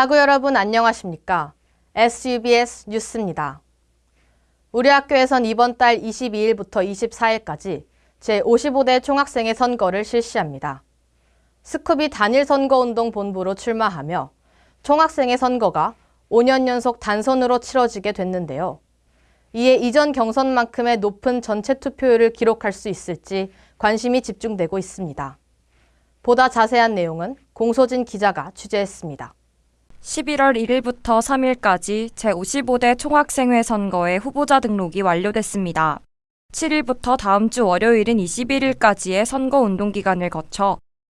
하구 여러분 안녕하십니까? SUBS 뉴스입니다. 우리 학교에선 이번 달 22일부터 24일까지 제55대 총학생회 선거를 실시합니다. 스쿠비 단일 선거운동 본부로 출마하며 총학생회 선거가 5년 연속 단선으로 치러지게 됐는데요. 이에 이전 경선만큼의 높은 전체 투표율을 기록할 수 있을지 관심이 집중되고 있습니다. 보다 자세한 내용은 공소진 기자가 취재했습니다. 11월 1일부터 3일까지 제55대 총학생회 선거의 후보자 등록이 완료됐습니다. 7일부터 다음 주 월요일인 21일까지의 선거 운동 기간을 거쳐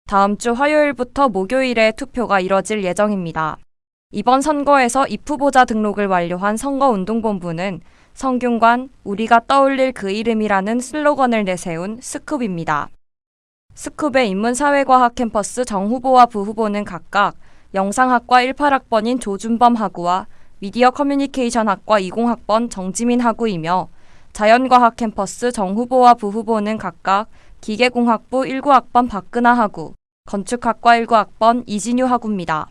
다음 주 화요일부터 목요일에 투표가 이뤄질 예정입니다. 이번 선거에서 입후보자 등록을 완료한 선거운동본부는 성균관 우리가 떠올릴 그 이름이라는 슬로건을 내세운 스쿱입니다. 스쿱의 인문사회과학 캠퍼스 정 후보와 부 후보는 각각 영상학과 18학번인 조준범 학우와 미디어 커뮤니케이션 학과 20학번 정지민 학우이며 자연과학 캠퍼스 정후보와 부후보는 각각 기계공학부 19학번 박근하 학우, 건축학과 19학번 이진유 학우입니다.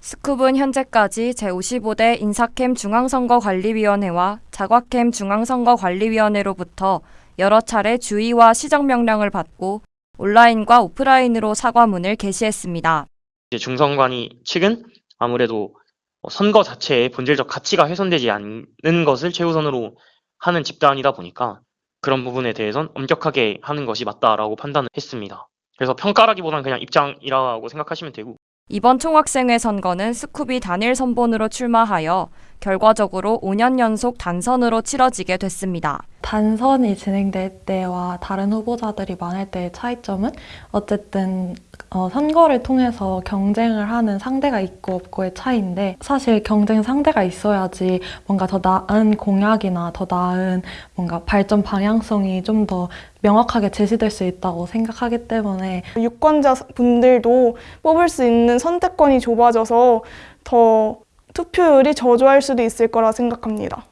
스쿱은 현재까지 제55대 인사캠 중앙선거관리위원회와 자과캠 중앙선거관리위원회로부터 여러 차례 주의와 시정명령을 받고 온라인과 오프라인으로 사과문을 게시했습니다. 이제 중선관위 측은 아무래도 뭐 선거 자체의 본질적 가치가 훼손되지 않는 것을 최우선으로 하는 집단이다 보니까 그런 부분에 대해선 엄격하게 하는 것이 맞다라고 판단을 했습니다. 그래서 평가라기보다는 그냥 입장이라고 생각하시면 되고 이번 총학생회 선거는 스쿱이 단일 선본으로 출마하여 결과적으로 5년 연속 단선으로 치러지게 됐습니다. 단선이 진행될 때와 다른 후보자들이 많을 때의 차이점은 어쨌든 어, 선거를 통해서 경쟁을 하는 상대가 있고 없고의 차이인데 사실 경쟁 상대가 있어야지 뭔가 더 나은 공약이나 더 나은 뭔가 발전 방향성이 좀 더 명확하게 제시될 수 있다고 생각하기 때문에 유권자 분들도 뽑을 수 있는 선택권이 좁아져서 더 투표율이 저조할 수도 있을 거라 생각합니다.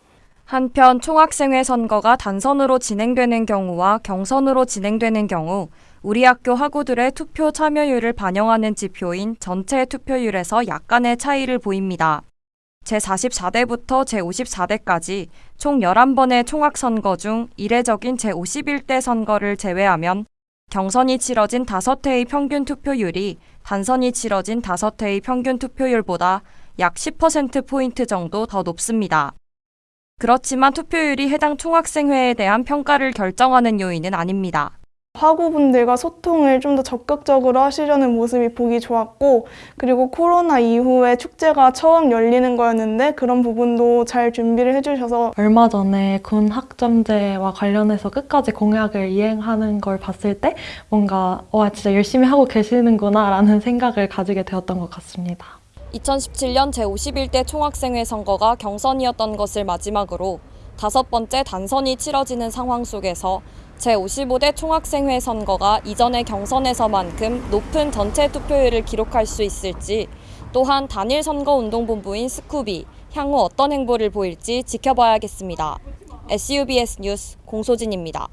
한편 총학생회 선거가 단선으로 진행되는 경우와 경선으로 진행되는 경우 우리 학교 학우들의 투표 참여율을 반영하는 지표인 전체 투표율에서 약간의 차이를 보입니다. 제44대부터 제54대까지 총 11번의 총학선거 중 이례적인 제51대 선거를 제외하면 경선이 치러진 5회의 평균 투표율이 단선이 치러진 5회의 평균 투표율보다 약 10%포인트 정도 더 높습니다. 그렇지만 투표율이 해당 총학생회에 대한 평가를 결정하는 요인은 아닙니다. 학우분들과 소통을 좀 더 적극적으로 하시려는 모습이 보기 좋았고 그리고 코로나 이후에 축제가 처음 열리는 거였는데 그런 부분도 잘 준비를 해주셔서 얼마 전에 군 학점제와 관련해서 끝까지 공약을 이행하는 걸 봤을 때 뭔가 와 진짜 열심히 하고 계시는구나 라는 생각을 가지게 되었던 것 같습니다. 2017년 제51대 총학생회 선거가 경선이었던 것을 마지막으로 다섯 번째 단선이 치러지는 상황 속에서 제55대 총학생회 선거가 이전의 경선에서만큼 높은 전체 투표율을 기록할 수 있을지 또한 단일 선거운동본부인 스쿠비 향후 어떤 행보를 보일지 지켜봐야겠습니다. SUBS 뉴스 공소진입니다.